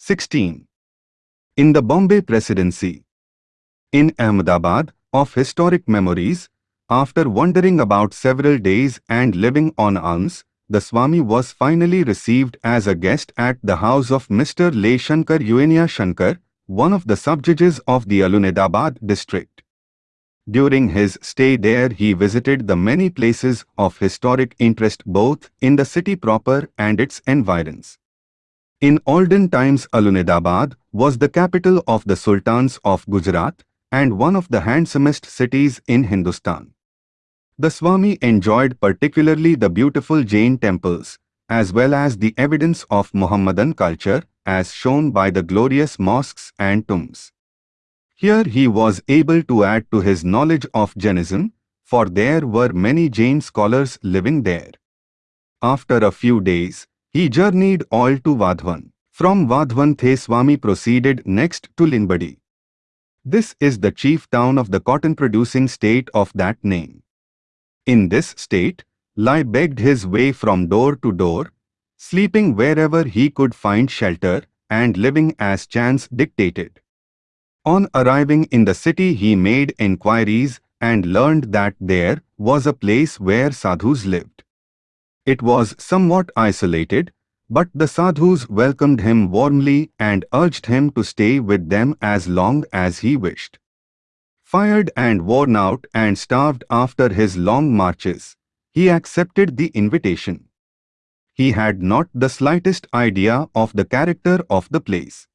16. In the Bombay Presidency. In Ahmedabad, of historic memories, after wandering about several days and living on alms, the Swami was finally received as a guest at the house of Mr. Le Shankar Shankar, one of the subjudges of the Alunidabad district. During his stay there he visited the many places of historic interest both in the city proper and its environs. In olden times Alunidabad was the capital of the Sultans of Gujarat and one of the handsomest cities in Hindustan. The Swami enjoyed particularly the beautiful Jain temples, as well as the evidence of Muhammadan culture, as shown by the glorious mosques and tombs. Here he was able to add to his knowledge of Jainism, for there were many Jain scholars living there. After a few days, he journeyed all to Vadhavan. From Vadhavan The Swami proceeded next to Limbadi. This is the chief town of the cotton-producing state of that name. In this state, Lai begged his way from door to door, sleeping wherever he could find shelter and living as chance dictated. On arriving in the city he made inquiries and learned that there was a place where sadhus lived. It was somewhat isolated, but the sadhus welcomed him warmly and urged him to stay with them as long as he wished. Fired and worn out and starved after his long marches, he accepted the invitation. He had not the slightest idea of the character of the place.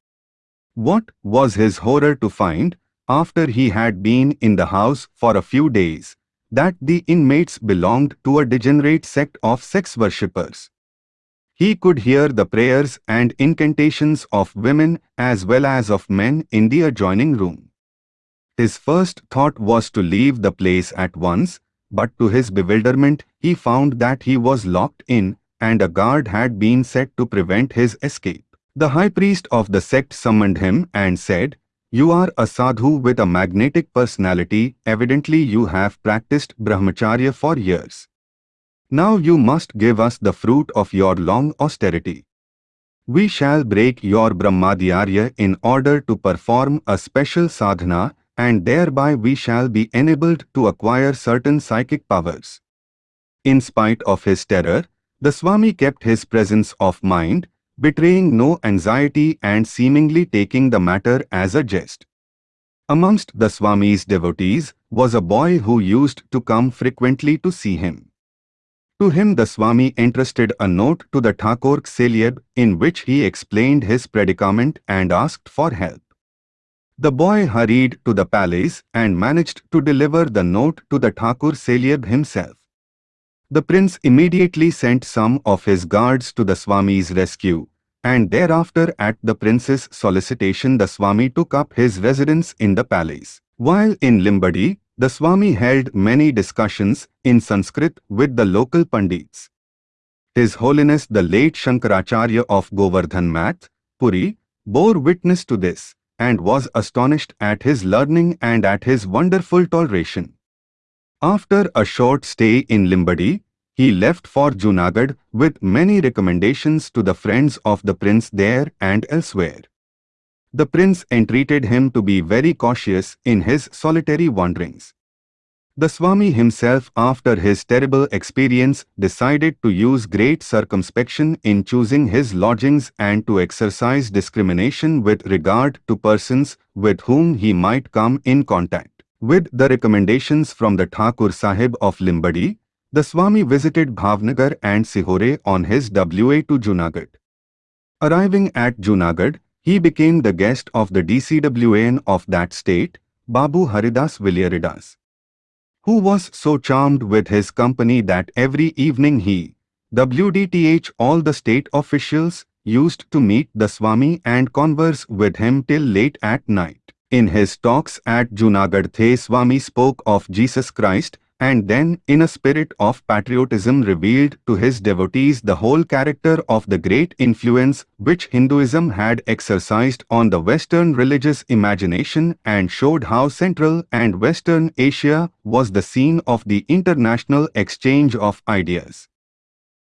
What was his horror to find, after he had been in the house for a few days, that the inmates belonged to a degenerate sect of sex worshippers. He could hear the prayers and incantations of women as well as of men in the adjoining room. His first thought was to leave the place at once, but to his bewilderment he found that he was locked in and a guard had been set to prevent his escape. The high priest of the sect summoned him and said, You are a sadhu with a magnetic personality, evidently you have practiced brahmacharya for years. Now you must give us the fruit of your long austerity. We shall break your brahmadhyarya in order to perform a special sadhana and thereby we shall be enabled to acquire certain psychic powers. In spite of his terror, the Swami kept his presence of mind, betraying no anxiety and seemingly taking the matter as a jest. Amongst the Swami's devotees was a boy who used to come frequently to see him. To him the Swami entrusted a note to the Thakur Selyeb in which he explained his predicament and asked for help. The boy hurried to the palace and managed to deliver the note to the Thakur Selyeb himself. The prince immediately sent some of his guards to the Swami's rescue, and thereafter at the prince's solicitation the Swami took up his residence in the palace. While in Limbadi, the Swami held many discussions in Sanskrit with the local Pandits. His Holiness the late Shankaracharya of Govardhan Math, Puri, bore witness to this and was astonished at his learning and at his wonderful toleration. After a short stay in Limbadi, he left for Junagadh with many recommendations to the friends of the prince there and elsewhere. The prince entreated him to be very cautious in his solitary wanderings. The Swami himself after his terrible experience decided to use great circumspection in choosing his lodgings and to exercise discrimination with regard to persons with whom he might come in contact. With the recommendations from the Thakur Sahib of Limbadi, the Swami visited Bhavnagar and Sihore on his WA to Junagadh. Arriving at Junagadh, he became the guest of the DCWAN of that state, Babu Haridas Villaridas who was so charmed with his company that every evening he, WDTH all the state officials, used to meet the Swami and converse with him till late at night. In his talks at Junagadh The Swami spoke of Jesus Christ and then in a spirit of patriotism revealed to his devotees the whole character of the great influence which Hinduism had exercised on the Western religious imagination and showed how Central and Western Asia was the scene of the international exchange of ideas.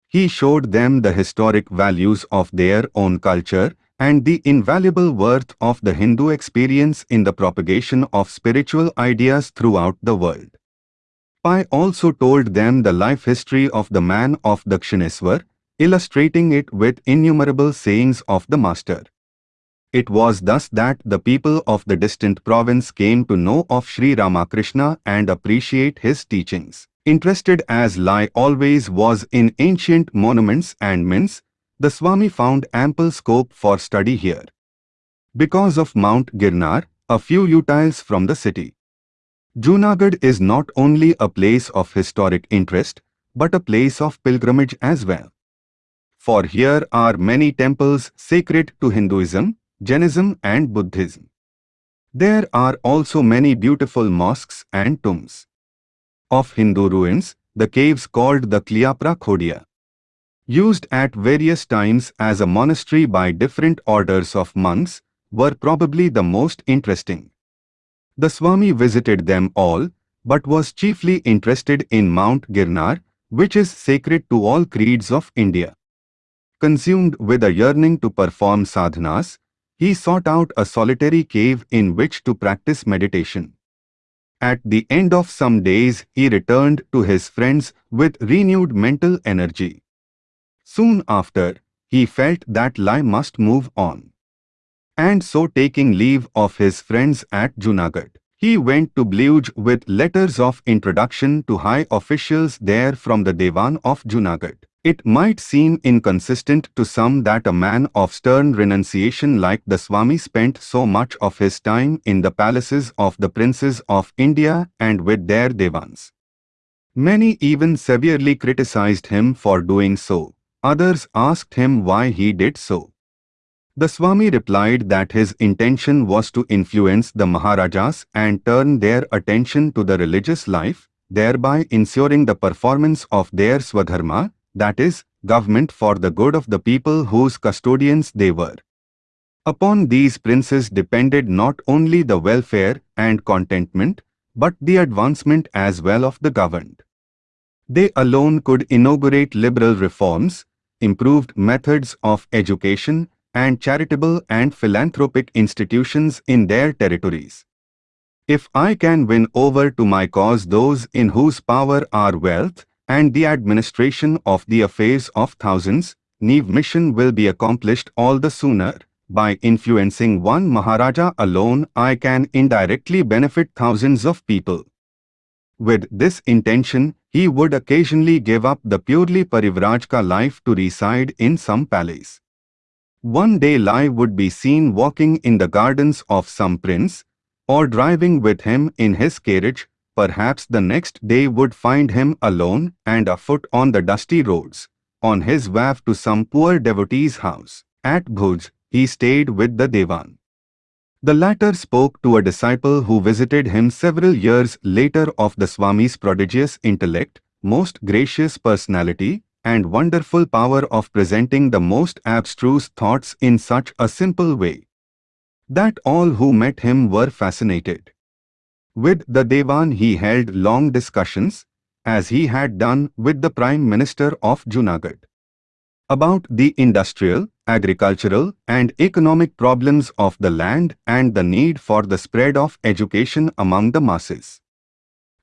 He showed them the historic values of their own culture and the invaluable worth of the Hindu experience in the propagation of spiritual ideas throughout the world. Pai also told them the life history of the man of Dakshineswar, illustrating it with innumerable sayings of the master. It was thus that the people of the distant province came to know of Sri Ramakrishna and appreciate his teachings. Interested as Lai always was in ancient monuments and mints, the Swami found ample scope for study here. Because of Mount Girnar, a few utiles from the city. Junagadh is not only a place of historic interest, but a place of pilgrimage as well. For here are many temples sacred to Hinduism, Jainism and Buddhism. There are also many beautiful mosques and tombs. Of Hindu ruins, the caves called the Kliapra Khodia, used at various times as a monastery by different orders of monks, were probably the most interesting. The Swami visited them all, but was chiefly interested in Mount Girnar, which is sacred to all creeds of India. Consumed with a yearning to perform sadhanas, he sought out a solitary cave in which to practice meditation. At the end of some days, he returned to his friends with renewed mental energy. Soon after, he felt that Lai must move on. And so taking leave of his friends at Junagadh, he went to Bluj with letters of introduction to high officials there from the Dewan of Junagadh. It might seem inconsistent to some that a man of stern renunciation like the Swami spent so much of his time in the palaces of the princes of India and with their devans. Many even severely criticized him for doing so. Others asked him why he did so. The Swami replied that his intention was to influence the Maharajas and turn their attention to the religious life, thereby ensuring the performance of their Swadharma, that is, government for the good of the people whose custodians they were. Upon these princes depended not only the welfare and contentment, but the advancement as well of the governed. They alone could inaugurate liberal reforms, improved methods of education, and charitable and philanthropic institutions in their territories. If I can win over to my cause those in whose power are wealth, and the administration of the affairs of thousands, Neve mission will be accomplished all the sooner. By influencing one Maharaja alone, I can indirectly benefit thousands of people. With this intention, he would occasionally give up the purely Parivrajka life to reside in some palace. One day Lai would be seen walking in the gardens of some prince, or driving with him in his carriage perhaps the next day would find him alone and afoot on the dusty roads, on his way to some poor devotee's house. At Bhuj, he stayed with the Devan. The latter spoke to a disciple who visited him several years later of the Swami's prodigious intellect, most gracious personality, and wonderful power of presenting the most abstruse thoughts in such a simple way that all who met him were fascinated. With the Devan he held long discussions, as he had done with the Prime Minister of Junagadh, about the industrial, agricultural and economic problems of the land and the need for the spread of education among the masses.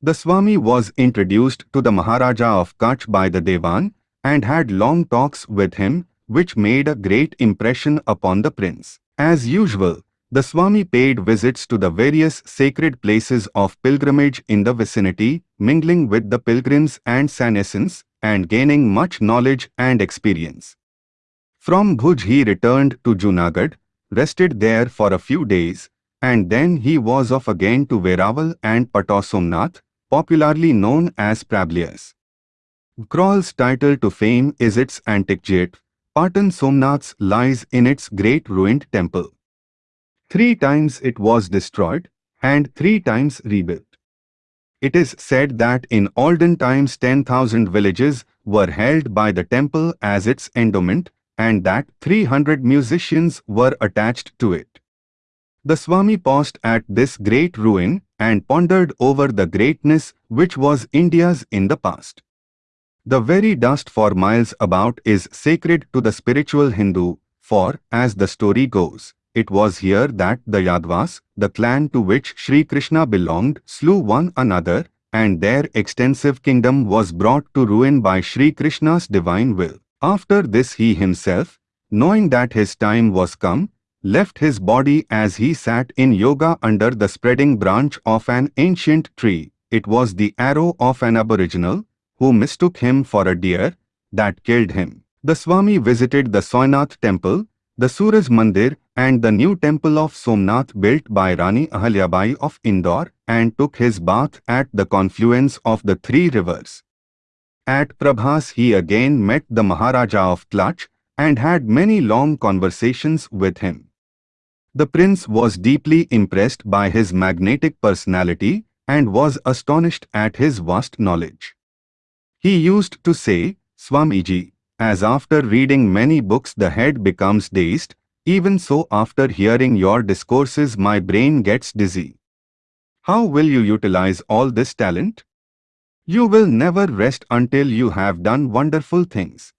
The Swami was introduced to the Maharaja of Kutch by the Devan and had long talks with him which made a great impression upon the prince. As usual, the Swami paid visits to the various sacred places of pilgrimage in the vicinity, mingling with the pilgrims and sannyasins, and gaining much knowledge and experience. From Bhuj he returned to Junagadh, rested there for a few days, and then he was off again to Veraval and Patosomnath, popularly known as Prablias. Crawl's title to fame is its antique jet. Patan Somnath's lies in its great ruined temple. Three times it was destroyed and three times rebuilt. It is said that in olden times 10,000 villages were held by the temple as its endowment and that 300 musicians were attached to it. The Swami paused at this great ruin and pondered over the greatness which was India's in the past. The very dust for miles about is sacred to the spiritual Hindu, for, as the story goes, it was here that the Yadvas, the clan to which Sri Krishna belonged, slew one another, and their extensive kingdom was brought to ruin by Sri Krishna's divine will. After this he himself, knowing that his time was come, left his body as he sat in yoga under the spreading branch of an ancient tree. It was the arrow of an aboriginal, who mistook him for a deer, that killed him. The Swami visited the Somnath temple, the Suraj Mandir and the new temple of Somnath built by Rani Ahalyabai of Indore and took his bath at the confluence of the three rivers. At Prabhas he again met the Maharaja of Tlach and had many long conversations with him. The prince was deeply impressed by his magnetic personality and was astonished at his vast knowledge. He used to say, Swamiji, as after reading many books the head becomes dazed, even so after hearing your discourses my brain gets dizzy. How will you utilize all this talent? You will never rest until you have done wonderful things.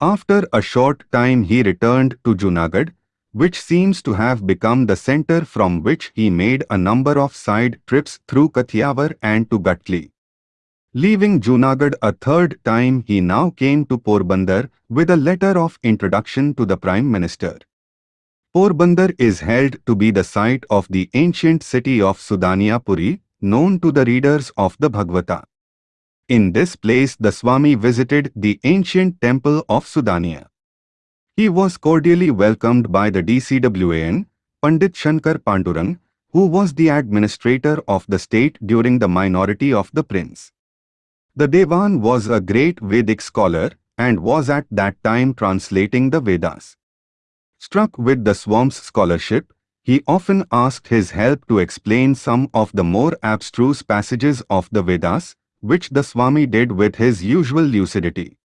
After a short time he returned to Junagadh which seems to have become the center from which he made a number of side trips through Kathiawar and to Ghatli. Leaving Junagadh a third time he now came to Porbandar with a letter of introduction to the Prime Minister. Porbandar is held to be the site of the ancient city of Sudaniapuri, known to the readers of the Bhagavata. In this place the Swami visited the ancient temple of Sudania. He was cordially welcomed by the DCWAN, Pandit Shankar Pandurang, who was the administrator of the state during the minority of the prince. The Devan was a great Vedic scholar and was at that time translating the Vedas. Struck with the Swami's scholarship, he often asked his help to explain some of the more abstruse passages of the Vedas, which the Swami did with his usual lucidity.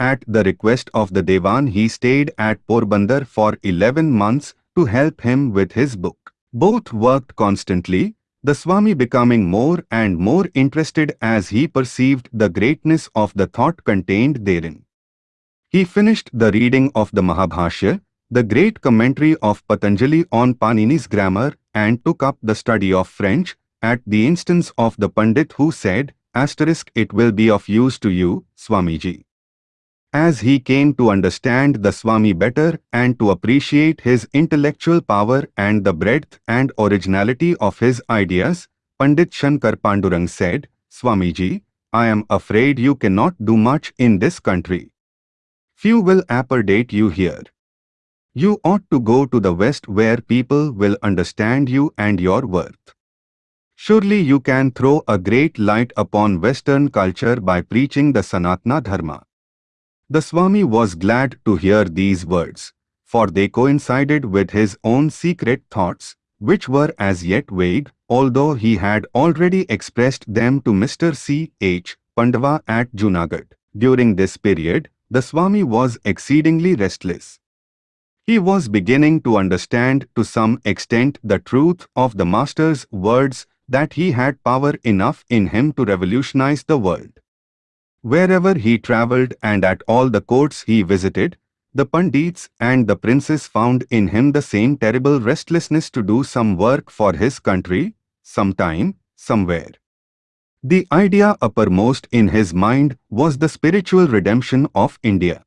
At the request of the Devan he stayed at Porbandar for 11 months to help him with his book. Both worked constantly, the Swami becoming more and more interested as he perceived the greatness of the thought contained therein. He finished the reading of the Mahabhashya, the great commentary of Patanjali on Panini's grammar and took up the study of French, at the instance of the Pandit who said, asterisk it will be of use to you, Swamiji. As he came to understand the Swami better and to appreciate his intellectual power and the breadth and originality of his ideas, Pandit Shankar Pandurang said, Swamiji, I am afraid you cannot do much in this country. Few will appreciate you here. You ought to go to the West where people will understand you and your worth. Surely you can throw a great light upon Western culture by preaching the Sanatana Dharma. The Swami was glad to hear these words, for they coincided with his own secret thoughts, which were as yet vague, although he had already expressed them to Mr. C. H. Pandava at Junagadh. During this period, the Swami was exceedingly restless. He was beginning to understand to some extent the truth of the Master's words that he had power enough in him to revolutionize the world. Wherever he travelled and at all the courts he visited, the Pandits and the princes found in him the same terrible restlessness to do some work for his country, sometime, somewhere. The idea uppermost in his mind was the spiritual redemption of India.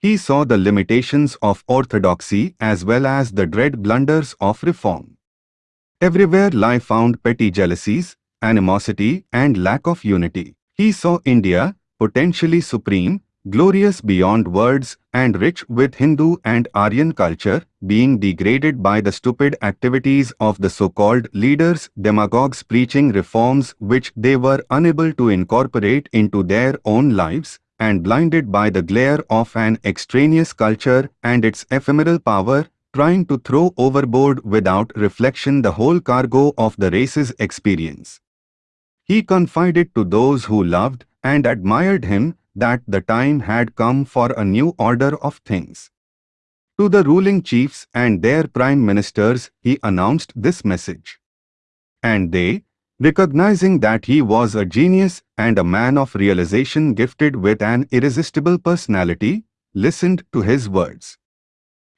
He saw the limitations of orthodoxy as well as the dread blunders of reform. Everywhere lie found petty jealousies, animosity and lack of unity. He saw India, potentially supreme, glorious beyond words and rich with Hindu and Aryan culture, being degraded by the stupid activities of the so-called leaders, demagogues preaching reforms which they were unable to incorporate into their own lives, and blinded by the glare of an extraneous culture and its ephemeral power, trying to throw overboard without reflection the whole cargo of the race's experience. He confided to those who loved and admired him that the time had come for a new order of things. To the ruling chiefs and their prime ministers he announced this message. And they, recognizing that he was a genius and a man of realization gifted with an irresistible personality, listened to his words.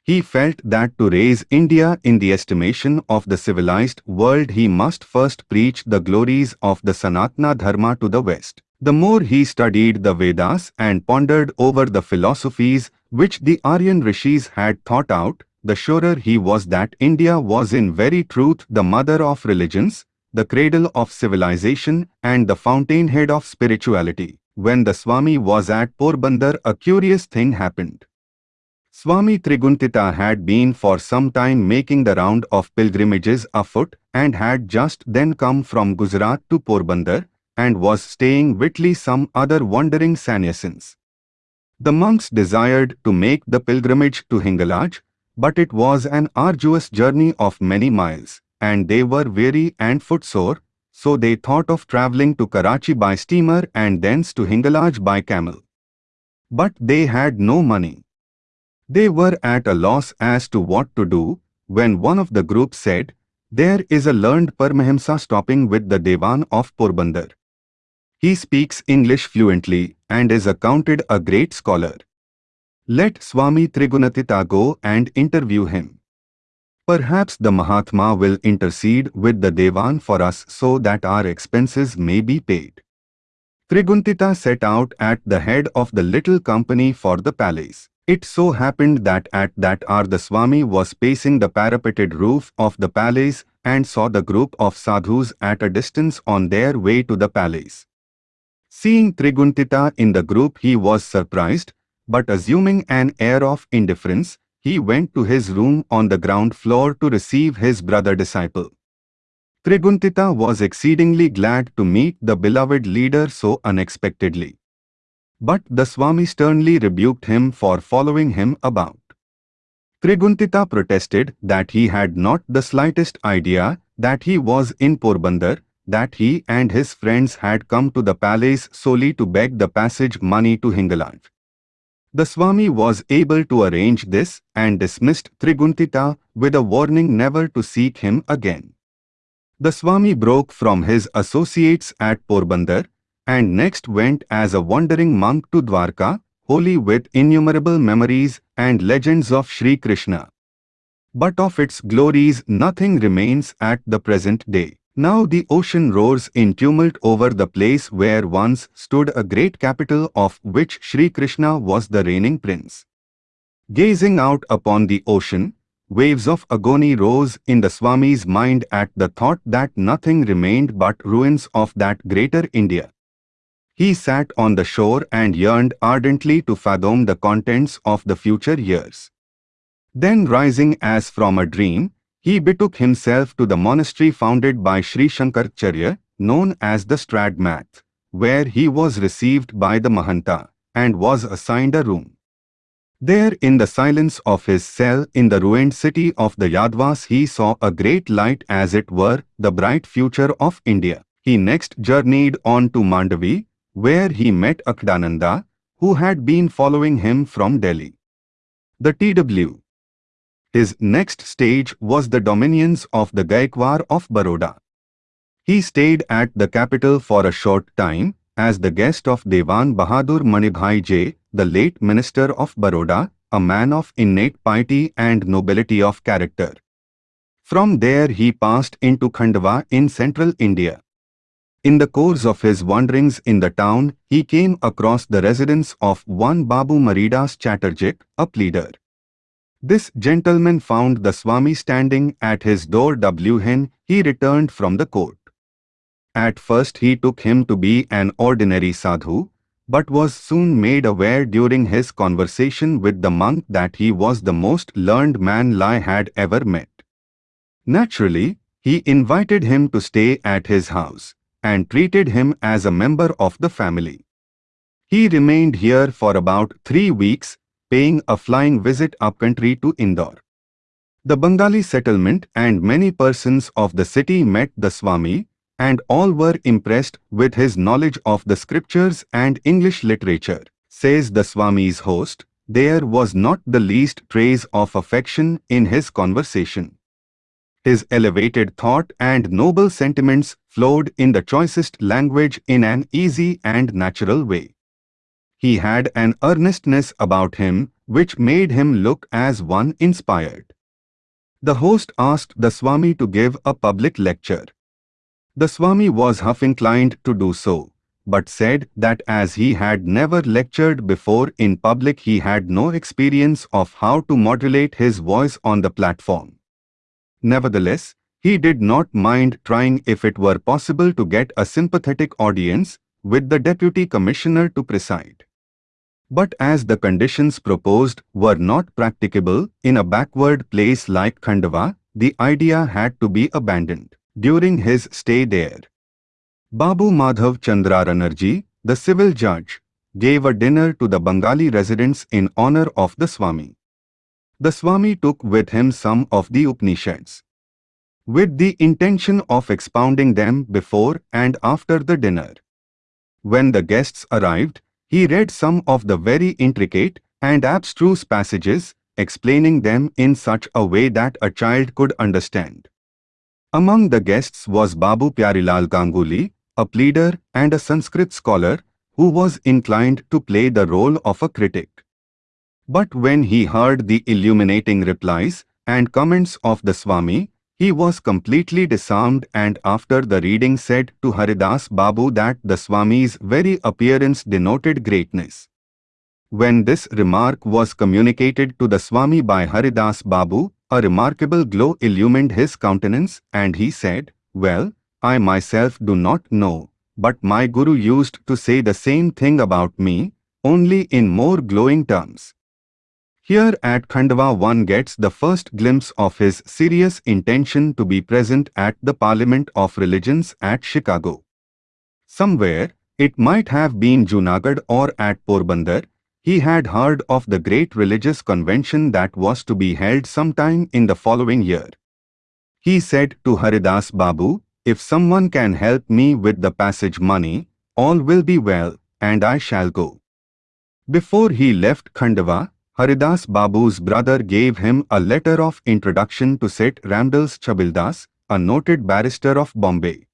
He felt that to raise India in the estimation of the civilized world he must first preach the glories of the Sanatana Dharma to the West. The more he studied the Vedas and pondered over the philosophies which the Aryan rishis had thought out, the surer he was that India was in very truth the mother of religions, the cradle of civilization and the fountainhead of spirituality. When the Swami was at Porbandar a curious thing happened. Swami Trigunatita had been for some time making the round of pilgrimages afoot and had just then come from Gujarat to Porbandar and was staying with some other wandering sannyasins. The monks desired to make the pilgrimage to Hingalaj, but it was an arduous journey of many miles, and they were weary and footsore, so they thought of travelling to Karachi by steamer and thence to Hingalaj by camel. But they had no money. They were at a loss as to what to do, when one of the group said, There is a learned Paramahamsa stopping with the Devan of Porbandar. He speaks English fluently and is accounted a great scholar. Let Swami Trigunatita go and interview him. Perhaps the Mahatma will intercede with the Devan for us so that our expenses may be paid. Trigunatita set out at the head of the little company for the palace. It so happened that at that hour the Swami was pacing the parapeted roof of the palace and saw the group of sadhus at a distance on their way to the palace. Seeing Trigunatita in the group he was surprised, but assuming an air of indifference, he went to his room on the ground floor to receive his brother disciple. Trigunatita was exceedingly glad to meet the beloved leader so unexpectedly. But the Swami sternly rebuked him for following him about. Trigunatita protested that he had not the slightest idea that he was in Porbandar, that he and his friends had come to the palace solely to beg the passage money to Hingalaj. The Swami was able to arrange this and dismissed Trigunatita with a warning never to seek him again. The Swami broke from his associates at Porbandar and next went as a wandering monk to Dwarka, holy with innumerable memories and legends of Sri Krishna. But of its glories nothing remains at the present day. Now the ocean roars in tumult over the place where once stood a great capital of which Sri Krishna was the reigning prince. Gazing out upon the ocean, waves of agony rose in the Swami's mind at the thought that nothing remained but ruins of that greater India. He sat on the shore and yearned ardently to fathom the contents of the future years. Then rising as from a dream, he betook himself to the monastery founded by Sri Shankaracharya, known as the Stradmath, where he was received by the Mahanta and was assigned a room. There in the silence of his cell in the ruined city of the Yadvas he saw a great light as it were the bright future of India. He next journeyed on to Mandavi, where he met Akdananda, who had been following him from Delhi. The T.W. His next stage was the dominions of the Gaikwar of Baroda. He stayed at the capital for a short time as the guest of Devan Bahadur Manibhai J, the late minister of Baroda, a man of innate piety and nobility of character. From there he passed into Khandwa in central India. In the course of his wanderings in the town, he came across the residence of one Babu Maridas Chatterjee, a pleader. This gentleman found the Swami standing at his door when he returned from the court. At first he took him to be an ordinary sadhu, but was soon made aware during his conversation with the monk that he was the most learned man Lai had ever met. Naturally, he invited him to stay at his house and treated him as a member of the family. He remained here for about three weeks, paying a flying visit upcountry to Indore. The Bengali settlement and many persons of the city met the Swami, and all were impressed with his knowledge of the scriptures and English literature. Says the Swami's host, there was not the least trace of affection in his conversation. His elevated thought and noble sentiments flowed in the choicest language in an easy and natural way. He had an earnestness about him which made him look as one inspired. The host asked the Swami to give a public lecture. The Swami was half inclined to do so, but said that as he had never lectured before in public he had no experience of how to modulate his voice on the platform. Nevertheless, he did not mind trying if it were possible to get a sympathetic audience with the deputy commissioner to preside. But as the conditions proposed were not practicable in a backward place like Khandwa, the idea had to be abandoned. During his stay there, Babu Madhav Chandra the civil judge, gave a dinner to the Bengali residents in honor of the Swami. The Swami took with him some of the Upanishads, with the intention of expounding them before and after the dinner. When the guests arrived, he read some of the very intricate and abstruse passages, explaining them in such a way that a child could understand. Among the guests was Babu Pyarilal Ganguly, a pleader and a Sanskrit scholar who was inclined to play the role of a critic. But when he heard the illuminating replies and comments of the Swami, he was completely disarmed and after the reading said to Haridas Babu that the Swami's very appearance denoted greatness. When this remark was communicated to the Swami by Haridas Babu, a remarkable glow illumined his countenance and he said, Well, I myself do not know, but my Guru used to say the same thing about me, only in more glowing terms. Here at Khandwa one gets the first glimpse of his serious intention to be present at the Parliament of Religions at Chicago. Somewhere, it might have been Junagadh or at Porbandar, he had heard of the great religious convention that was to be held sometime in the following year. He said to Haridas Babu, if someone can help me with the passage money, all will be well, and I shall go. Before he left Khandwa, Haridas Babu's brother gave him a letter of introduction to Seth Ramdas Chabildas, a noted barrister of Bombay.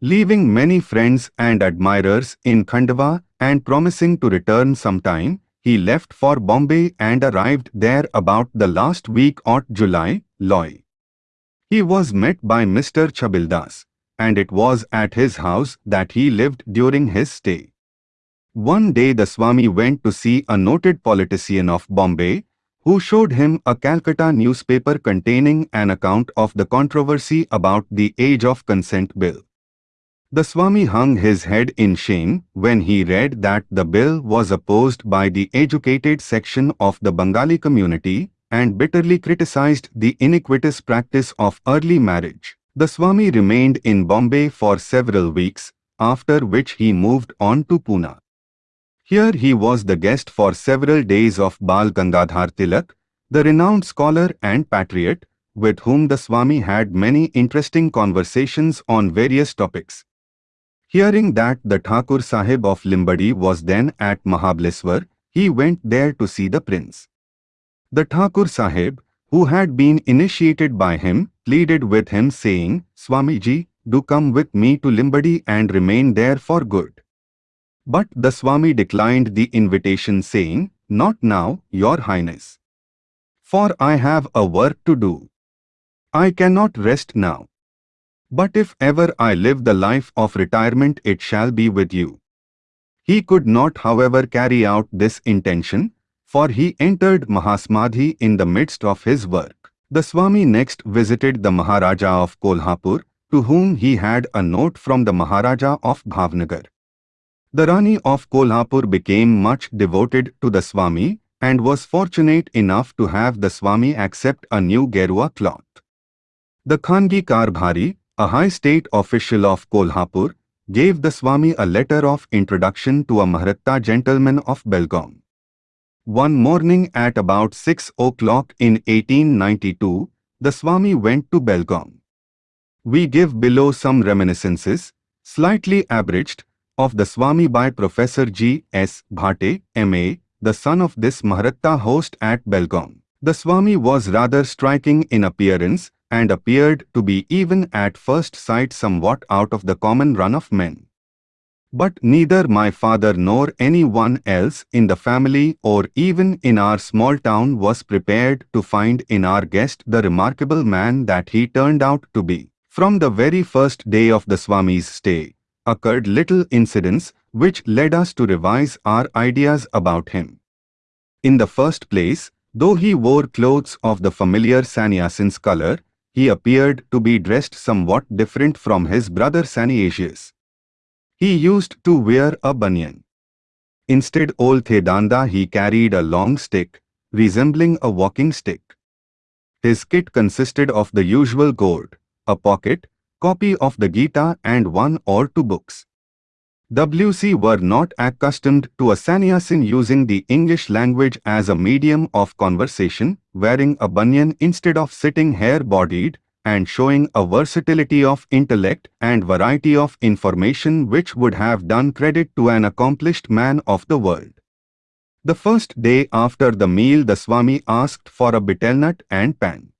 Leaving many friends and admirers in Khandwa and promising to return sometime, he left for Bombay and arrived there about the last week of July, Loy. He was met by Mr. Chabildas, and it was at his house that he lived during his stay. One day the Swami went to see a noted politician of Bombay, who showed him a Calcutta newspaper containing an account of the controversy about the age of consent bill. The Swami hung his head in shame when he read that the bill was opposed by the educated section of the Bengali community and bitterly criticized the iniquitous practice of early marriage. The Swami remained in Bombay for several weeks, after which he moved on to Pune. Here he was the guest for several days of Bal Gangadhar Tilak, the renowned scholar and patriot, with whom the Swami had many interesting conversations on various topics. Hearing that the Thakur Sahib of Limbadi was then at Mahabaleshwar, he went there to see the prince. The Thakur Sahib, who had been initiated by him, pleaded with him saying, Swamiji, do come with me to Limbadi and remain there for good. But the Swami declined the invitation saying, Not now, Your Highness. For I have a work to do. I cannot rest now. But if ever I live the life of retirement it shall be with you. He could not however carry out this intention, for he entered Mahasamadhi in the midst of his work. The Swami next visited the Maharaja of Kolhapur, to whom he had a note from the Maharaja of Bhavnagar. The Rani of Kolhapur became much devoted to the Swami and was fortunate enough to have the Swami accept a new Gerua cloth. The Khangi Karbhari, a high state official of Kolhapur, gave the Swami a letter of introduction to a Mahratta gentleman of Belgaum. One morning at about 6 o'clock in 1892, the Swami went to Belgaum. We give below some reminiscences, slightly abridged, of the Swami by Professor G. S. Bhate, M.A., the son of this Maharatta host at Belgaum. The Swami was rather striking in appearance and appeared to be even at first sight somewhat out of the common run of men. But neither my father nor anyone else in the family or even in our small town was prepared to find in our guest the remarkable man that he turned out to be. From the very first day of the Swami's stay, occurred little incidents which led us to revise our ideas about him. In the first place, though he wore clothes of the familiar sannyasin's color, he appeared to be dressed somewhat different from his brother sannyasias. He used to wear a banyan. Instead old Thedanda he carried a long stick, resembling a walking stick. His kit consisted of the usual gourd, a pocket, copy of the Gita and one or two books. WC were not accustomed to a sannyasin using the English language as a medium of conversation, wearing a banyan instead of sitting hair-bodied, and showing a versatility of intellect and variety of information which would have done credit to an accomplished man of the world. The first day after the meal the Swami asked for a betel nut and pan.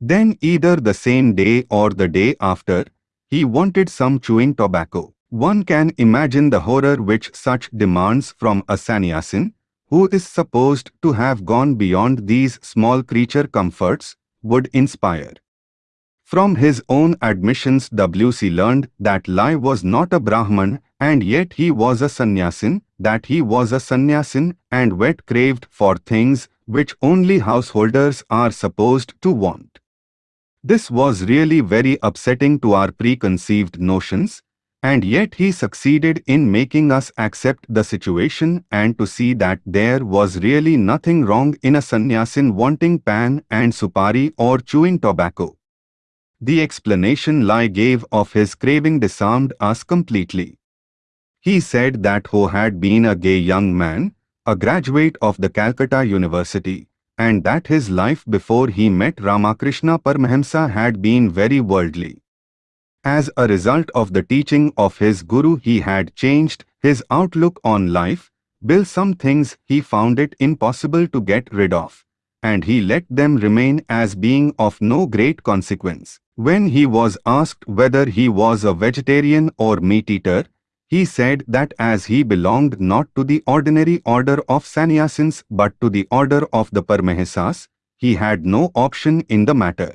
Then either the same day or the day after, he wanted some chewing tobacco. One can imagine the horror which such demands from a sannyasin, who is supposed to have gone beyond these small creature comforts, would inspire. From his own admissions W.C. learned that Lai was not a Brahman and yet he was a sannyasin, that he was a sannyasin and wet craved for things which only householders are supposed to want. This was really very upsetting to our preconceived notions, and yet he succeeded in making us accept the situation and to see that there was really nothing wrong in a sannyasin wanting pan and supari or chewing tobacco. The explanation Lai gave of his craving disarmed us completely. He said that Ho had been a gay young man, a graduate of the Calcutta University, and that his life before he met Ramakrishna Paramahamsa had been very worldly. As a result of the teaching of his guru he had changed his outlook on life, built some things he found it impossible to get rid of, and he let them remain as being of no great consequence. When he was asked whether he was a vegetarian or meat-eater, he said that as he belonged not to the ordinary order of sannyasins but to the order of the Paramahamsas, he had no option in the matter.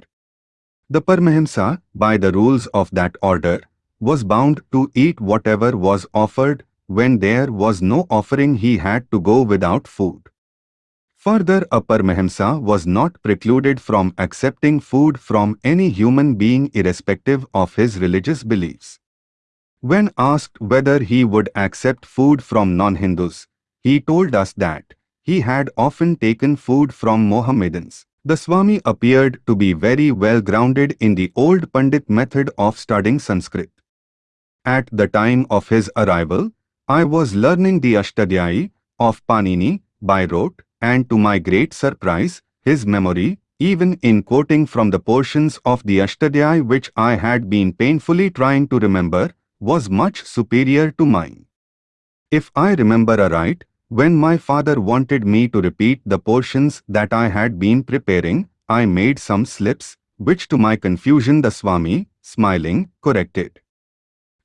The Paramahamsa, by the rules of that order, was bound to eat whatever was offered. When there was no offering he had to go without food. Further, a Paramahamsa was not precluded from accepting food from any human being irrespective of his religious beliefs. When asked whether he would accept food from non-Hindus, he told us that he had often taken food from Mohammedans. The Swami appeared to be very well grounded in the old Pandit method of studying Sanskrit. At the time of his arrival, I was learning the Ashtadhyayi of Panini by rote and to my great surprise, his memory, even in quoting from the portions of the Ashtadhyayi which I had been painfully trying to remember, was much superior to mine. If I remember aright, when my father wanted me to repeat the portions that I had been preparing, I made some slips, which to my confusion the Swami, smiling, corrected.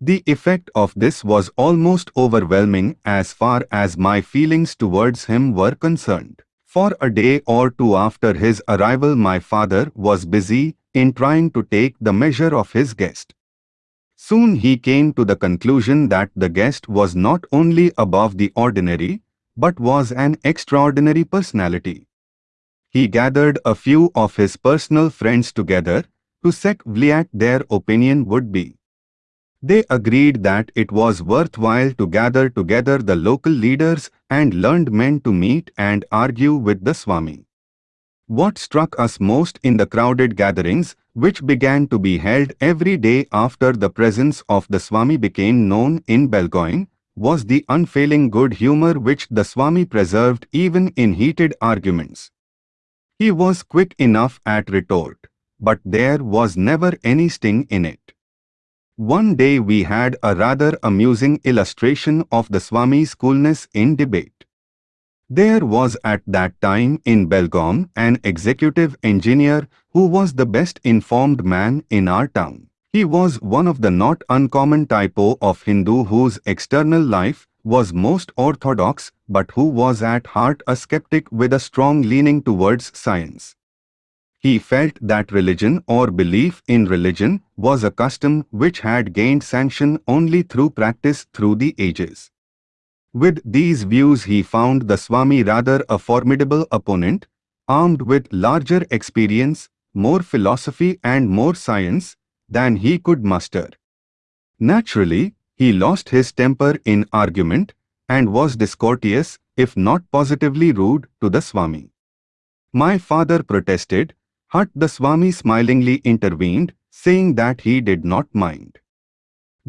The effect of this was almost overwhelming as far as my feelings towards him were concerned. For a day or two after his arrival my father was busy in trying to take the measure of his guest. Soon he came to the conclusion that the guest was not only above the ordinary, but was an extraordinary personality. He gathered a few of his personal friends together to sec what their opinion would be. They agreed that it was worthwhile to gather together the local leaders and learned men to meet and argue with the Swami. What struck us most in the crowded gatherings, which began to be held every day after the presence of the Swami became known in Belgaum, was the unfailing good humor which the Swami preserved even in heated arguments. He was quick enough at retort, but there was never any sting in it. One day we had a rather amusing illustration of the Swami's coolness in debate. There was at that time in Belgaum an executive engineer who was the best informed man in our town. He was one of the not uncommon typo of Hindu whose external life was most orthodox but who was at heart a skeptic with a strong leaning towards science. He felt that religion or belief in religion was a custom which had gained sanction only through practice through the ages. With these views he found the Swami rather a formidable opponent, armed with larger experience, more philosophy and more science than he could muster. Naturally, he lost his temper in argument and was discourteous, if not positively rude, to the Swami. My father protested, but the Swami smilingly intervened, saying that he did not mind.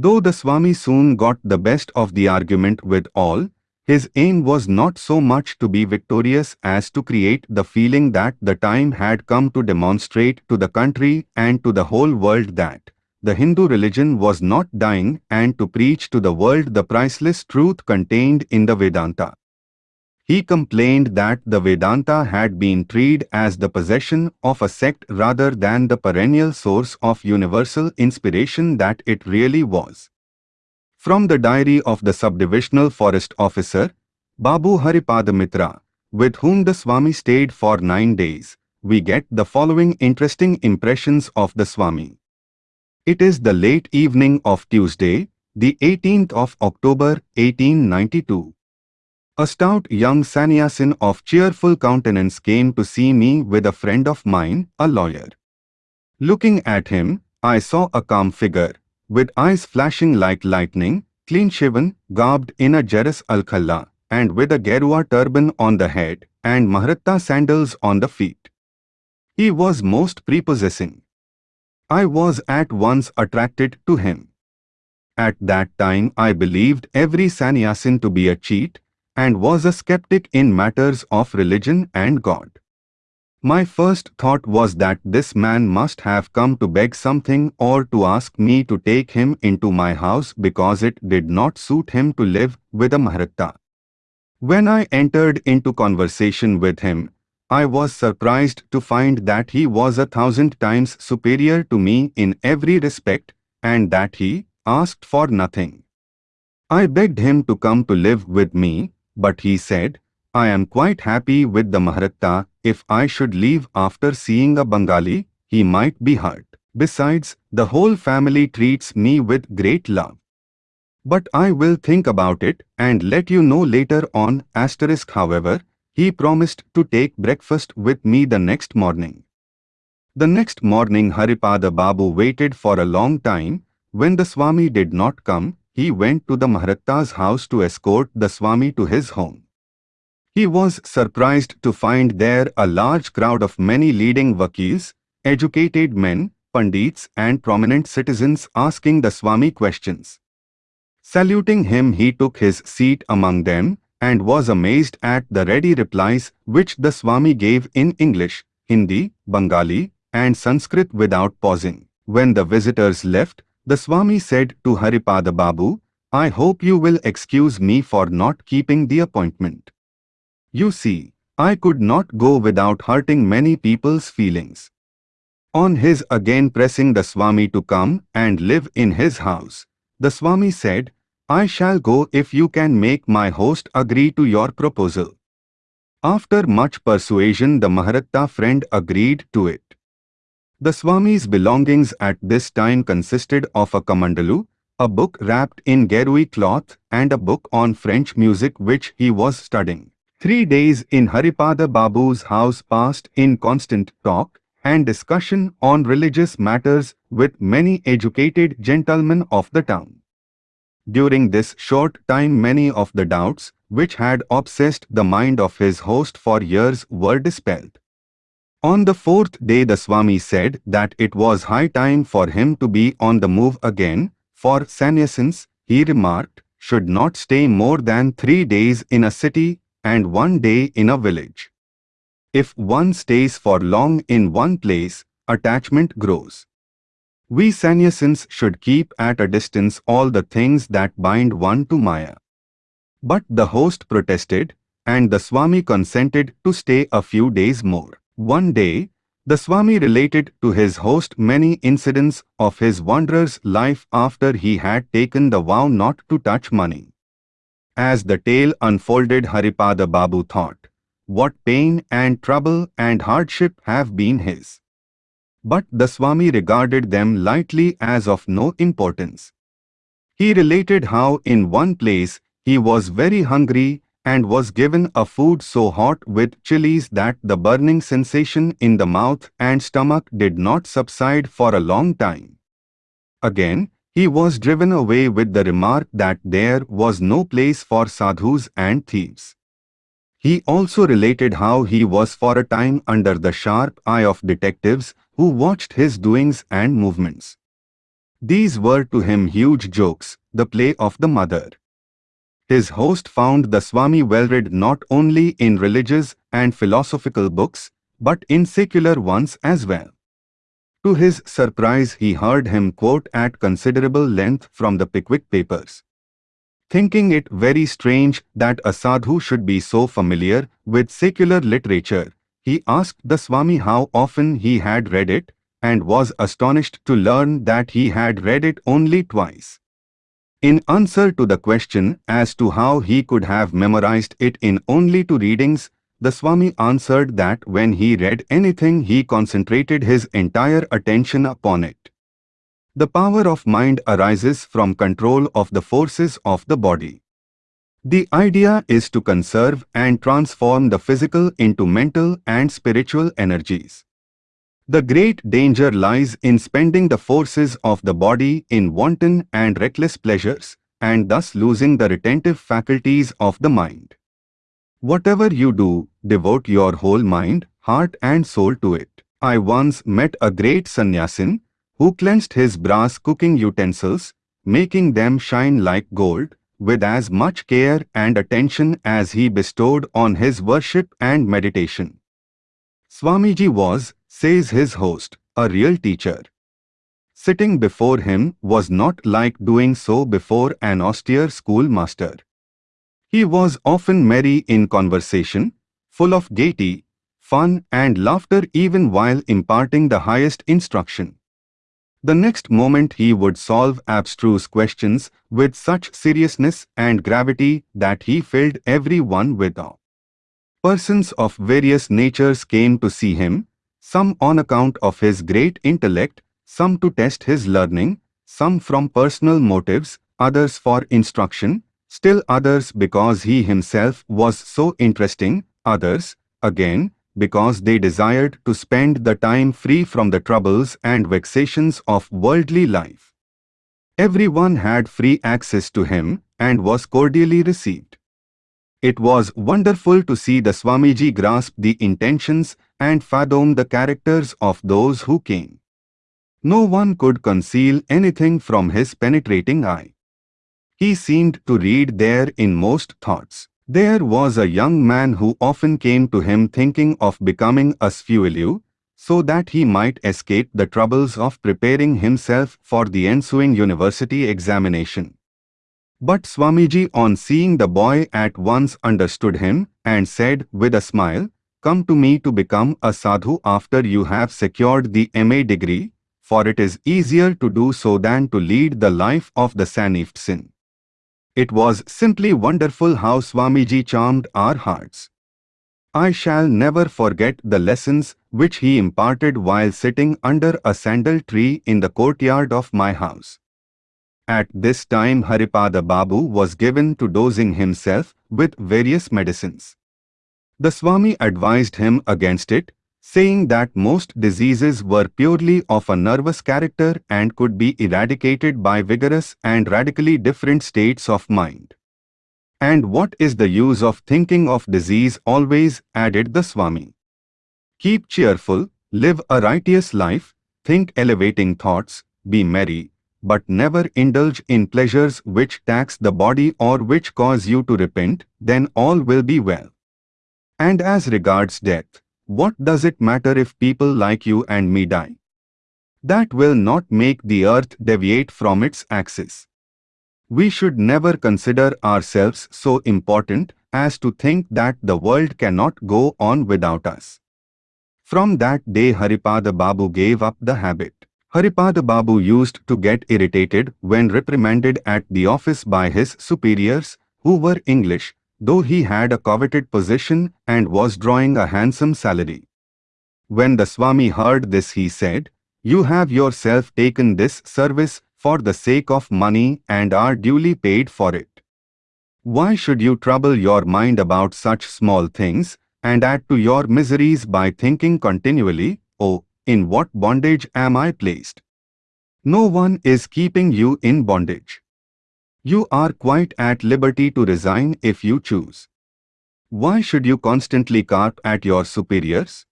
Though the Swami soon got the best of the argument with all, his aim was not so much to be victorious as to create the feeling that the time had come to demonstrate to the country and to the whole world that the Hindu religion was not dying and to preach to the world the priceless truth contained in the Vedanta. He complained that the Vedanta had been treated as the possession of a sect rather than the perennial source of universal inspiration that it really was. From the diary of the subdivisional forest officer, Babu Haripada Mitra, with whom the Swami stayed for nine days, we get the following interesting impressions of the Swami. It is the late evening of Tuesday, the 18th of October 1892. A stout young sannyasin of cheerful countenance came to see me with a friend of mine, a lawyer. Looking at him, I saw a calm figure, with eyes flashing like lightning, clean-shaven, garbed in a Gerua alkhalla, and with a Gerua turban on the head and Maharatta sandals on the feet. He was most prepossessing. I was at once attracted to him. At that time I believed every sannyasin to be a cheat, and was a skeptic in matters of religion and God. My first thought was that this man must have come to beg something or to ask me to take him into my house because it did not suit him to live with a Maharatta. When I entered into conversation with him, I was surprised to find that he was a thousand times superior to me in every respect and that he asked for nothing. I begged him to come to live with me but he said, I am quite happy with the Maharatta. If I should leave after seeing a Bengali, he might be hurt. Besides, the whole family treats me with great love. But I will think about it and let you know later on. Asterisk however, he promised to take breakfast with me the next morning. The next morning Haripada Babu waited for a long time. When the Swami did not come, he went to the Maharatta's house to escort the Swami to his home. He was surprised to find there a large crowd of many leading vakils, educated men, pandits and prominent citizens asking the Swami questions. Saluting him he took his seat among them and was amazed at the ready replies which the Swami gave in English, Hindi, Bengali and Sanskrit without pausing. When the visitors left, the Swami said to Haripada Babu, I hope you will excuse me for not keeping the appointment. You see, I could not go without hurting many people's feelings. On his again pressing the Swami to come and live in his house, the Swami said, I shall go if you can make my host agree to your proposal. After much persuasion the Maharatta friend agreed to it. The Swami's belongings at this time consisted of a kamandalu, a book wrapped in Gerua cloth and a book on French music which he was studying. Three days in Haripada Babu's house passed in constant talk and discussion on religious matters with many educated gentlemen of the town. During this short time many of the doubts which had obsessed the mind of his host for years were dispelled. On the fourth day the Swami said that it was high time for him to be on the move again, for sannyasins, he remarked, should not stay more than three days in a city and one day in a village. If one stays for long in one place, attachment grows. We sannyasins should keep at a distance all the things that bind one to Maya. But the host protested, and the Swami consented to stay a few days more. One day, The Swami related to his host many incidents of his wanderer's life after he had taken the vow not to touch money. As the tale unfolded Haripada Babu thought, what pain and trouble and hardship have been his. But the Swami regarded them lightly as of no importance. He related how in one place he was very hungry and was given a food so hot with chilies that the burning sensation in the mouth and stomach did not subside for a long time. Again, he was driven away with the remark that there was no place for sadhus and thieves. He also related how he was for a time under the sharp eye of detectives who watched his doings and movements. These were to him huge jokes, the play of the mother. His host found the Swami well-read not only in religious and philosophical books, but in secular ones as well. To his surprise he heard him quote at considerable length from the Pickwick papers. Thinking it very strange that a sadhu should be so familiar with secular literature, he asked the Swami how often he had read it, and was astonished to learn that he had read it only twice. In answer to the question as to how he could have memorized it in only two readings, the Swami answered that when he read anything he concentrated his entire attention upon it. The power of mind arises from control of the forces of the body. The idea is to conserve and transform the physical into mental and spiritual energies. The great danger lies in spending the forces of the body in wanton and reckless pleasures, and thus losing the retentive faculties of the mind. Whatever you do, devote your whole mind, heart and soul to it. I once met a great sannyasin who cleansed his brass cooking utensils, making them shine like gold, with as much care and attention as he bestowed on his worship and meditation. Swamiji was, says his host, a real teacher. Sitting before him was not like doing so before an austere schoolmaster. He was often merry in conversation, full of gaiety, fun and laughter even while imparting the highest instruction. The next moment he would solve abstruse questions with such seriousness and gravity that he filled everyone with awe. Persons of various natures came to see him, some on account of his great intellect, some to test his learning, some from personal motives, others for instruction, still others because he himself was so interesting, others, again, because they desired to spend the time free from the troubles and vexations of worldly life. Everyone had free access to him and was cordially received. It was wonderful to see the Swamiji grasp the intentions and fathom the characters of those who came. No one could conceal anything from his penetrating eye. He seemed to read their inmost thoughts. There was a young man who often came to him thinking of becoming a Sfuelu, so that he might escape the troubles of preparing himself for the ensuing university examination. But Swamiji on seeing the boy at once understood him and said with a smile, Come to me to become a sadhu after you have secured the MA degree, for it is easier to do so than to lead the life of the Sannyasin. It was simply wonderful how Swamiji charmed our hearts. I shall never forget the lessons which he imparted while sitting under a sandal tree in the courtyard of my house. At this time Haripada Babu was given to dosing himself with various medicines. The Swami advised him against it, saying that most diseases were purely of a nervous character and could be eradicated by vigorous and radically different states of mind. And what is the use of thinking of disease always, added the Swami. Keep cheerful, live a righteous life, think elevating thoughts, be merry, but never indulge in pleasures which tax the body or which cause you to repent, then all will be well. And as regards death, what does it matter if people like you and me die? That will not make the earth deviate from its axis. We should never consider ourselves so important as to think that the world cannot go on without us. From that day Haripada Babu gave up the habit. Haripada Babu used to get irritated when reprimanded at the office by his superiors, who were English, though he had a coveted position and was drawing a handsome salary. When the Swami heard this he said, You have yourself taken this service for the sake of money and are duly paid for it. Why should you trouble your mind about such small things and add to your miseries by thinking continually, Oh, in what bondage am I placed? No one is keeping you in bondage. You are quite at liberty to resign if you choose. Why should you constantly carp at your superiors?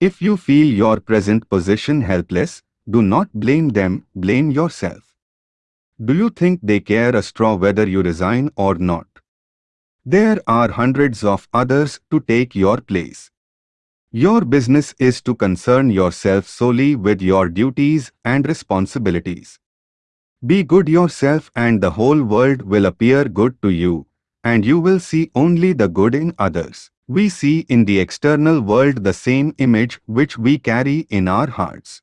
If you feel your present position helpless, do not blame them, blame yourself. Do you think they care a straw whether you resign or not? There are hundreds of others to take your place. Your business is to concern yourself solely with your duties and responsibilities. Be good yourself and the whole world will appear good to you, and you will see only the good in others. We see in the external world the same image which we carry in our hearts.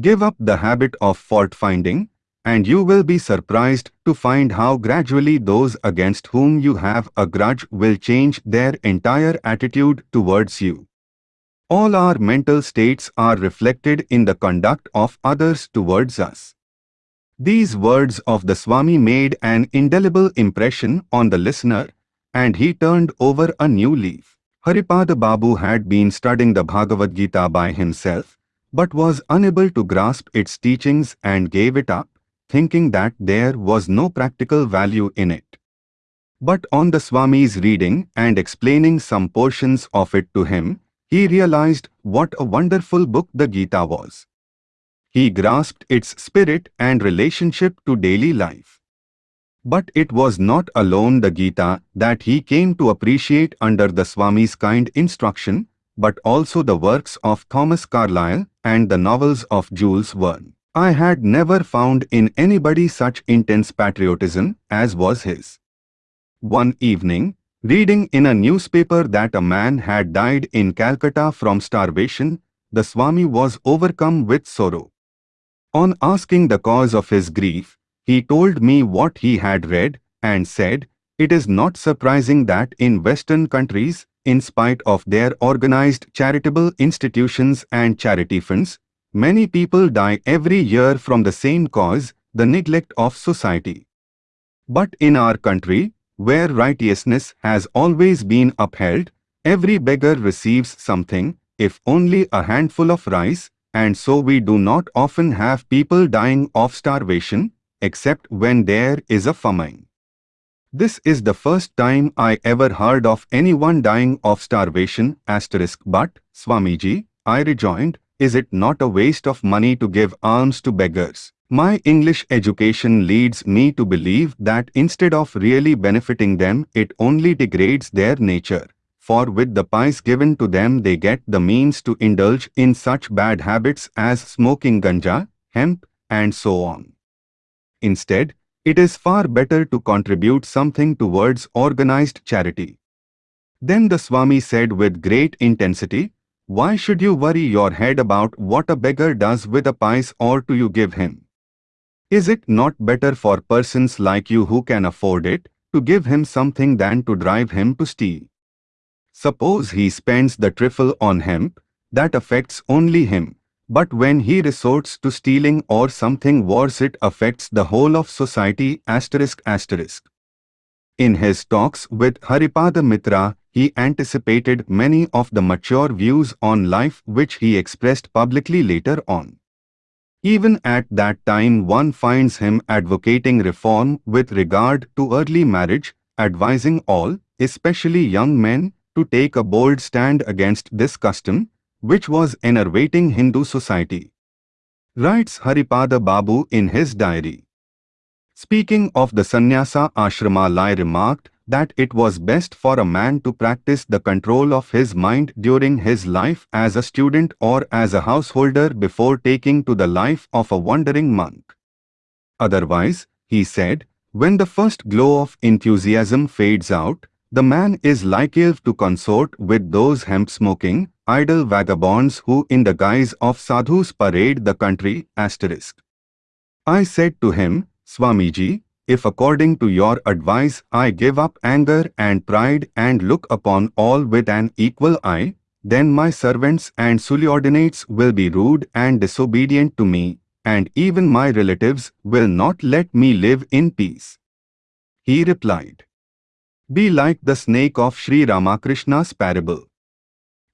Give up the habit of fault-finding, and you will be surprised to find how gradually those against whom you have a grudge will change their entire attitude towards you. All our mental states are reflected in the conduct of others towards us. These words of the Swami made an indelible impression on the listener and he turned over a new leaf. Haripada Babu had been studying the Bhagavad Gita by himself but was unable to grasp its teachings and gave it up, thinking that there was no practical value in it. But on the Swami's reading and explaining some portions of it to him, he realized what a wonderful book the Gita was. He grasped its spirit and relationship to daily life. But it was not alone the Gita that he came to appreciate under the Swami's kind instruction, but also the works of Thomas Carlyle and the novels of Jules Verne. I had never found in anybody such intense patriotism as was his. One evening, reading in a newspaper that a man had died in Calcutta from starvation, the Swami was overcome with sorrow. On asking the cause of his grief, he told me what he had read and said, It is not surprising that in Western countries, in spite of their organized charitable institutions and charity funds, many people die every year from the same cause, the neglect of society. But in our country, where righteousness has always been upheld, every beggar receives something, if only a handful of rice, and so we do not often have people dying of starvation, except when there is a famine. This is the first time I ever heard of anyone dying of starvation, asterisk but, Swamiji, I rejoined, is it not a waste of money to give alms to beggars? My English education leads me to believe that instead of really benefiting them, it only degrades their nature for with the pies given to them they get the means to indulge in such bad habits as smoking ganja, hemp, and so on. Instead, it is far better to contribute something towards organized charity. Then the Swami said with great intensity, Why should you worry your head about what a beggar does with a pice or to you give him? Is it not better for persons like you who can afford it, to give him something than to drive him to steal? Suppose he spends the trifle on hemp, that affects only him. But when he resorts to stealing or something worse it affects the whole of society asterisk asterisk. In his talks with Haripada Mitra, he anticipated many of the mature views on life which he expressed publicly later on. Even at that time one finds him advocating reform with regard to early marriage, advising all, especially young men, to take a bold stand against this custom, which was enervating Hindu society. Writes Haripada Babu in his diary. Speaking of the sannyasa ashrama Lai remarked that it was best for a man to practice the control of his mind during his life as a student or as a householder before taking to the life of a wandering monk. Otherwise, he said, when the first glow of enthusiasm fades out, the man is liable to consort with those hemp-smoking, idle vagabonds who in the guise of sadhus parade the country asterisk. I said to him, Swamiji, if according to your advice I give up anger and pride and look upon all with an equal eye, then my servants and subordinates will be rude and disobedient to me, and even my relatives will not let me live in peace. He replied, Be like the snake of Sri Ramakrishna's parable.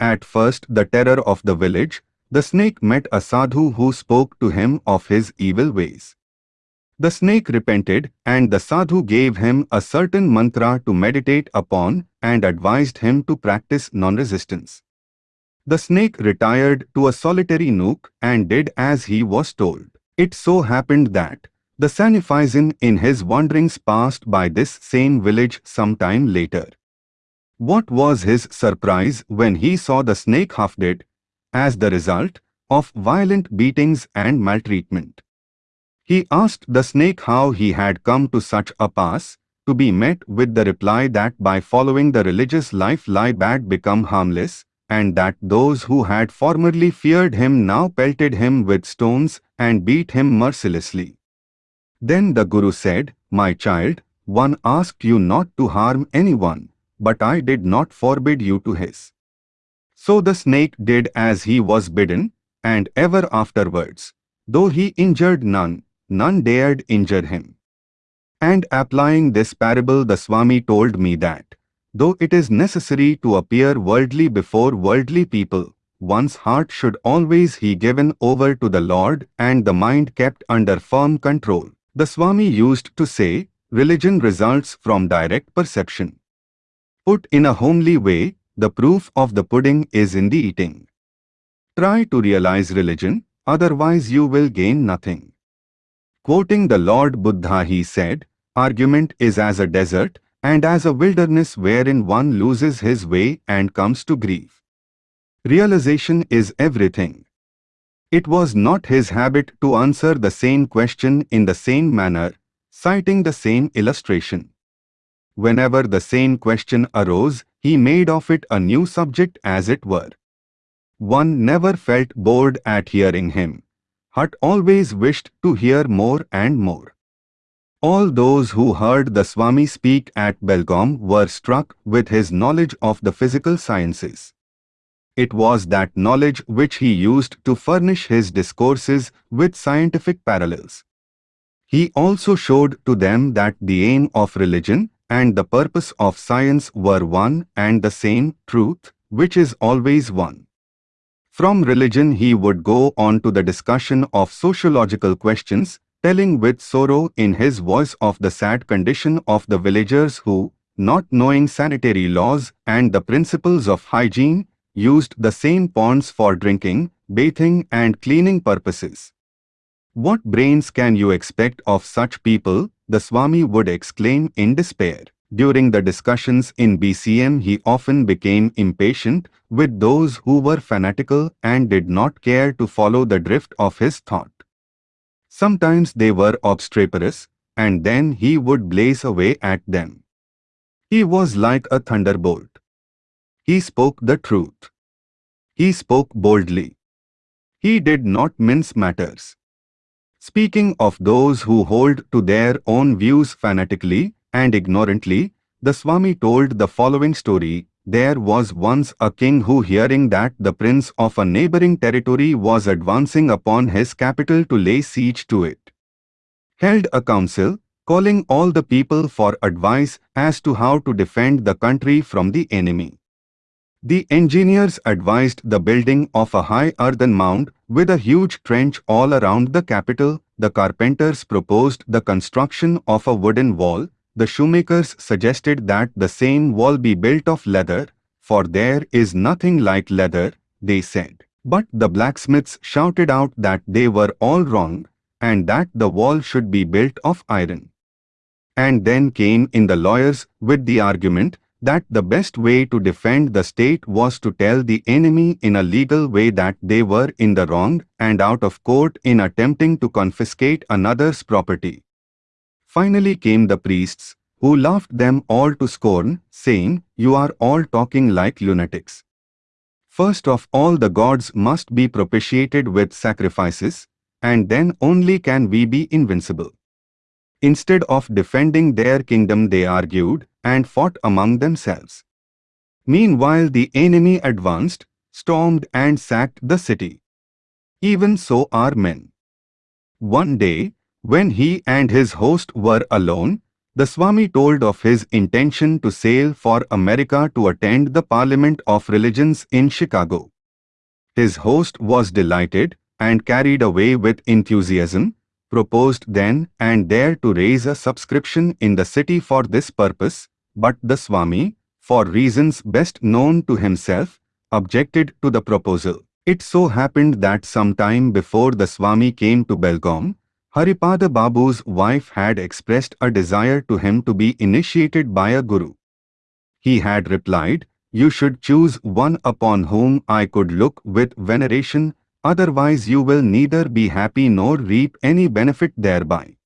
At first the terror of the village, the snake met a sadhu who spoke to him of his evil ways. The snake repented and the sadhu gave him a certain mantra to meditate upon and advised him to practice non-resistance. The snake retired to a solitary nook and did as he was told. It so happened that the Sannyasin in his wanderings passed by this same village some time later. What was his surprise when he saw the snake half dead, as the result of violent beatings and maltreatment. He asked the snake how he had come to such a pass, to be met with the reply that by following the religious life lie bad become harmless, and that those who had formerly feared him now pelted him with stones and beat him mercilessly. Then the Guru said, My child, one asked you not to harm anyone, but I did not forbid you to hiss. So the snake did as he was bidden, and ever afterwards, though he injured none, none dared injure him. And applying this parable the Swami told me that, though it is necessary to appear worldly before worldly people, one's heart should always be given over to the Lord and the mind kept under firm control. The Swami used to say, religion results from direct perception. Put in a homely way, the proof of the pudding is in the eating. Try to realize religion, otherwise you will gain nothing. Quoting the Lord Buddha he said, Argument is as a desert and as a wilderness wherein one loses his way and comes to grief. Realization is everything. It was not his habit to answer the same question in the same manner, citing the same illustration. Whenever the same question arose, he made of it a new subject as it were. One never felt bored at hearing him. Hut always wished to hear more and more. All those who heard the Swami speak at Belgaum were struck with his knowledge of the physical sciences. It was that knowledge which he used to furnish his discourses with scientific parallels. He also showed to them that the aim of religion and the purpose of science were one and the same truth, which is always one. From religion he would go on to the discussion of sociological questions, telling with sorrow in his voice of the sad condition of the villagers who, not knowing sanitary laws and the principles of hygiene, used the same ponds for drinking, bathing and cleaning purposes. What brains can you expect of such people, the Swami would exclaim in despair. During the discussions in Belgaum he often became impatient with those who were fanatical and did not care to follow the drift of his thought. Sometimes they were obstreperous, and then he would blaze away at them. He was like a thunderbolt. He spoke the truth. He spoke boldly. He did not mince matters. Speaking of those who hold to their own views fanatically, and ignorantly, the Swami told the following story. There was once a king who hearing that the prince of a neighboring territory was advancing upon his capital to lay siege to it, held a council, calling all the people for advice as to how to defend the country from the enemy. The engineers advised the building of a high earthen mound with a huge trench all around the capital. The carpenters proposed the construction of a wooden wall the shoemakers suggested that the same wall be built of leather, for there is nothing like leather, they said. But the blacksmiths shouted out that they were all wrong, and that the wall should be built of iron. And then came in the lawyers with the argument that the best way to defend the state was to tell the enemy in a legal way that they were in the wrong and out of court in attempting to confiscate another's property. Finally came the priests, who laughed them all to scorn, saying, You are all talking like lunatics. First of all the gods must be propitiated with sacrifices, and then only can we be invincible. Instead of defending their kingdom they argued and fought among themselves. Meanwhile the enemy advanced, stormed and sacked the city. Even so are men. One day, when he and his host were alone, the Swami told of his intention to sail for America to attend the Parliament of Religions in Chicago. His host was delighted and carried away with enthusiasm, proposed then and there to raise a subscription in the city for this purpose, but the Swami, for reasons best known to himself, objected to the proposal. It so happened that some time before the Swami came to Belgaum, Haripada Babu's wife had expressed a desire to him to be initiated by a guru. He had replied, You should choose one upon whom I could look with veneration, otherwise you will neither be happy nor reap any benefit thereby.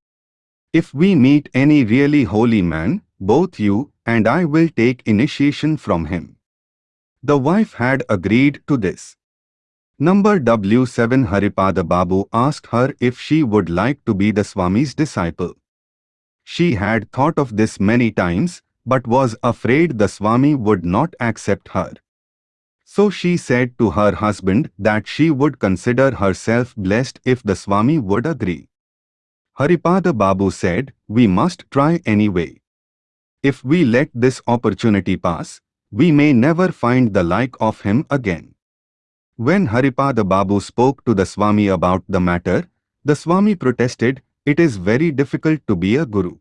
If we meet any really holy man, both you and I will take initiation from him. The wife had agreed to this. Number W7 Haripada Babu asked her if she would like to be the Swami's disciple. She had thought of this many times, but was afraid the Swami would not accept her. So she said to her husband that she would consider herself blessed if the Swami would agree. Haripada Babu said, we must try anyway. If we let this opportunity pass, we may never find the like of him again. When Haripada Babu spoke to the Swami about the matter, the Swami protested, it is very difficult to be a guru.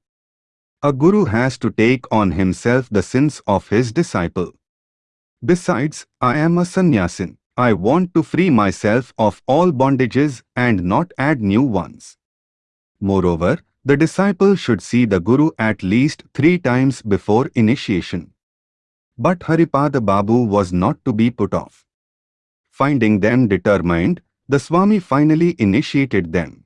A guru has to take on himself the sins of his disciple. Besides, I am a sannyasin. I want to free myself of all bondages and not add new ones. Moreover, the disciple should see the Guru at least three times before initiation. But Haripada Babu was not to be put off. Finding them determined, the Swami finally initiated them.